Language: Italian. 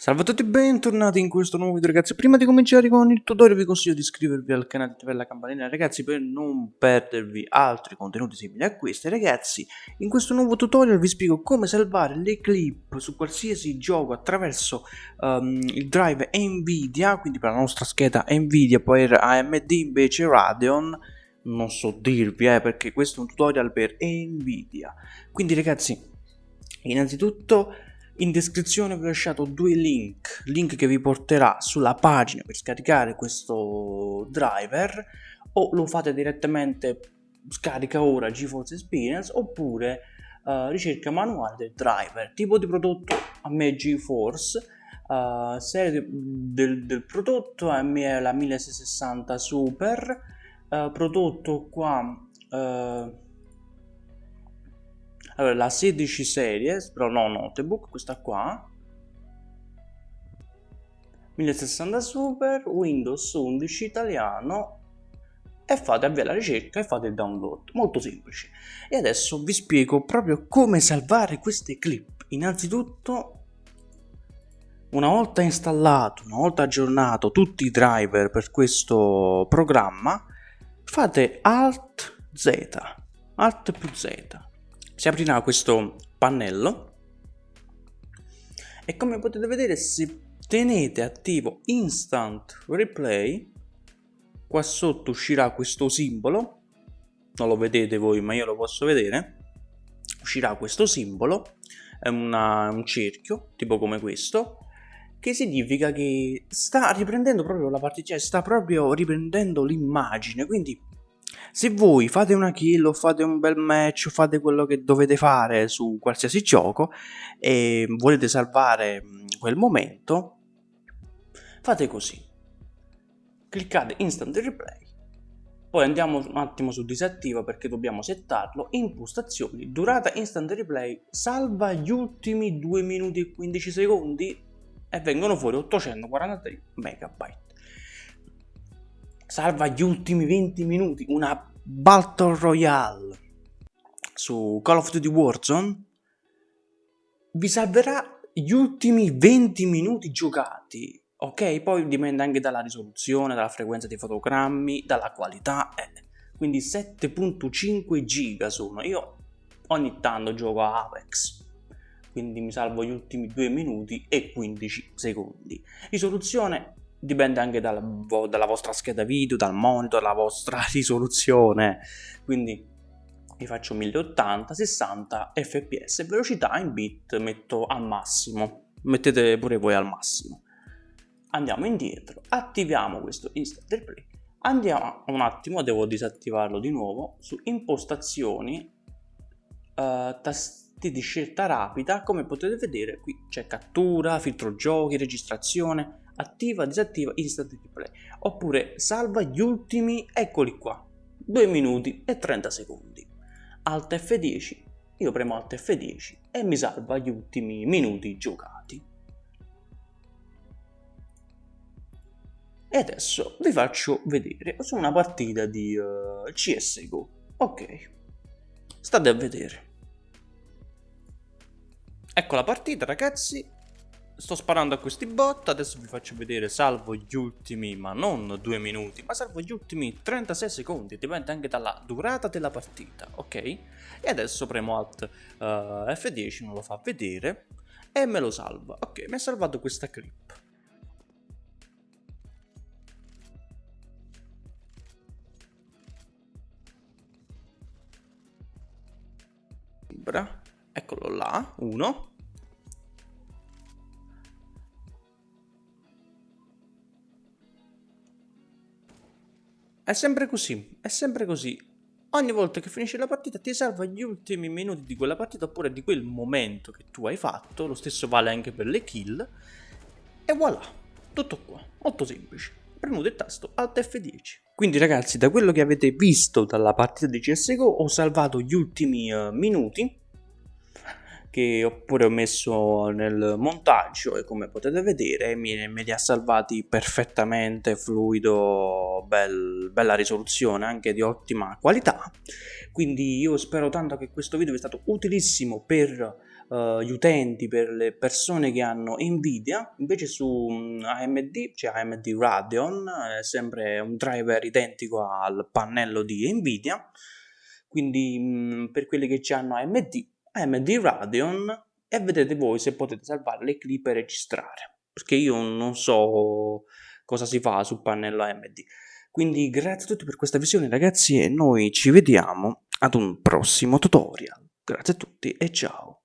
Salve a tutti e bentornati in questo nuovo video ragazzi. Prima di cominciare con il tutorial vi consiglio di iscrivervi al canale e attivare la campanella ragazzi Per non perdervi altri contenuti simili a questi. Ragazzi In questo nuovo tutorial vi spiego come salvare le clip su qualsiasi gioco attraverso um, il drive Nvidia Quindi per la nostra scheda Nvidia per AMD invece Radeon Non so dirvi eh perché questo è un tutorial per Nvidia. Quindi ragazzi innanzitutto in descrizione vi ho lasciato due link, link che vi porterà sulla pagina per scaricare questo driver o lo fate direttamente scarica ora GeForce Experience oppure uh, ricerca manuale del driver, tipo di prodotto a me GeForce, uh, serie del, del, prodotto a me è la 1660 Super, uh, prodotto qua allora la 16 series però no notebook questa qua. 1060 super windows 11 italiano. E fate avvia la ricerca e fate il download. Molto semplice. E adesso vi spiego proprio come salvare queste clip. Innanzitutto una volta installato una volta aggiornato tutti i driver per questo programma fate alt z alt più z si aprirà questo pannello e come potete vedere se tenete attivo instant replay qua sotto uscirà questo simbolo. Non lo vedete voi ma io lo posso vedere. Uscirà questo simbolo è una, un cerchio tipo come questo che significa che sta riprendendo proprio la partita, cioè sta proprio riprendendo l'immagine, quindi se voi fate una kill o fate un bel match o fate quello che dovete fare su qualsiasi gioco e volete salvare quel momento, fate così. Cliccate instant replay. Poi andiamo un attimo su disattiva perché dobbiamo settarlo. Impostazioni, durata instant replay, salva gli ultimi 2 minuti e 15 secondi e vengono fuori 843 megabyte salva gli ultimi 20 minuti, una Battle Royale su Call of Duty Warzone, vi salverà gli ultimi 20 minuti giocati, ok? Poi dipende anche dalla risoluzione, dalla frequenza dei fotogrammi, dalla qualità, eh. quindi 7.5 giga sono, io ogni tanto gioco a Apex, quindi mi salvo gli ultimi 2 minuti e 15 secondi. Risoluzione dipende anche dalla, dalla, vostra scheda video, dal monitor, dalla vostra risoluzione. Quindi vi faccio 1080, 60 fps, velocità in bit metto al massimo, mettete pure voi al massimo. Andiamo indietro, attiviamo questo instant replay, andiamo un attimo, devo disattivarlo di nuovo, su impostazioni, uh, tasti di scelta rapida, come potete vedere qui c'è cattura, filtro giochi, registrazione, attiva, disattiva, instant replay, oppure salva gli ultimi, eccoli qua, 2 minuti e 30 secondi. Alt F10, io premo Alt F10 e mi salva gli ultimi minuti giocati. E adesso vi faccio vedere su una partita di uh, eh, CSGO. Ok, state a vedere. Ecco la partita ragazzi, sto sparando a questi bot, adesso vi faccio vedere, salvo gli ultimi, ma non due minuti, ma salvo gli ultimi 36 secondi, dipende anche dalla durata della partita, ok? E adesso premo Alt uh, F10, non lo fa vedere, e me lo salva, ok, mi ha salvato questa clip. Eccolo là, uno. È sempre così, è sempre così. Ogni volta che finisce la partita ti salva gli ultimi minuti di quella partita oppure di quel momento che tu hai fatto, lo stesso vale anche per le kill, e voilà, tutto qua, molto semplice. Premuto il tasto Alt F10. Quindi ragazzi, da quello che avete visto dalla partita di CSGO ho salvato gli ultimi uh, minuti che oppure ho messo nel montaggio e come potete vedere mi, me li ha salvati perfettamente fluido bel, bella risoluzione anche di ottima qualità. Quindi io spero tanto che questo video sia stato utilissimo per uh, gli utenti, per le persone che hanno Nvidia, invece su um, AMD, cioè AMD Radeon, è sempre un driver identico al pannello di Nvidia, quindi um, per quelli che ci hanno AMD, AMD Radeon e vedete voi se potete salvare le clip e registrare, perché io non so cosa si fa sul pannello AMD. Quindi grazie a tutti per questa visione ragazzi e noi ci vediamo ad un prossimo tutorial. Grazie a tutti e ciao!